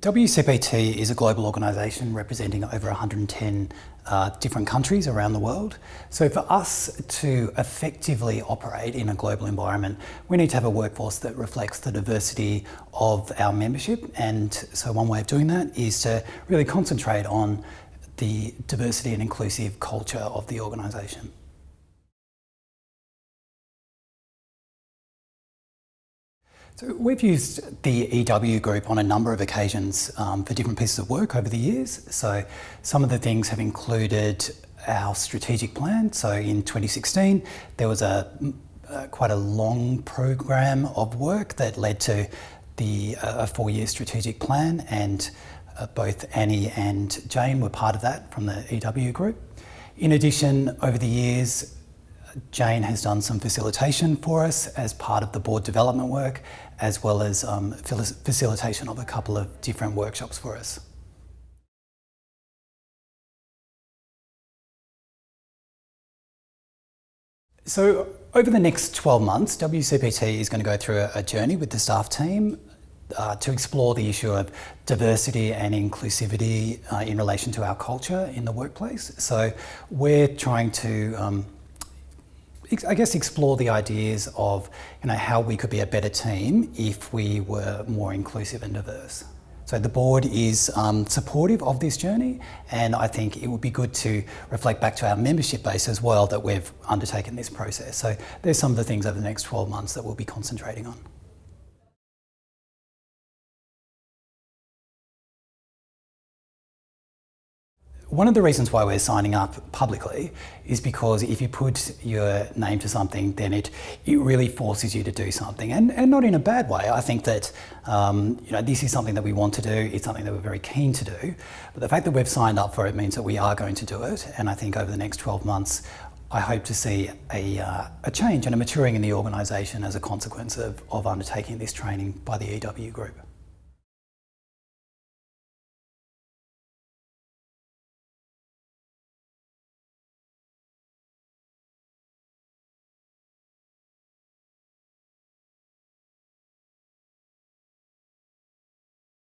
WCPT is a global organisation representing over 110 uh, different countries around the world. So for us to effectively operate in a global environment, we need to have a workforce that reflects the diversity of our membership. And so one way of doing that is to really concentrate on the diversity and inclusive culture of the organisation. So we've used the EW group on a number of occasions um, for different pieces of work over the years. So some of the things have included our strategic plan. So in 2016, there was a, uh, quite a long program of work that led to the uh, a four-year strategic plan and uh, both Annie and Jane were part of that from the EW group. In addition, over the years, Jane has done some facilitation for us as part of the board development work, as well as um, facilitation of a couple of different workshops for us. So over the next 12 months, WCPT is going to go through a, journey with the staff team uh, to explore the issue of diversity and inclusivity uh, in relation to our culture in the workplace. So we're trying to um, I guess explore the ideas of you know how we could be a better team if we were more inclusive and diverse. So the board is um, supportive of this journey and I think it would be good to reflect back to our membership base as well that we've undertaken this process. So there's some of the things over the next 12 months that we'll be concentrating on. One of the reasons why we're signing up publicly is because if you put your name to something, then it, it really forces you to do something, and, and not in a bad way. I think that um, you know, this is something that we want to do, it's something that we're very keen to do, but the fact that we've signed up for it means that we are going to do it, and I think over the next 12 months, I hope to see a, uh, a change and a maturing in the organisation as a consequence of, of undertaking this training by the EW group.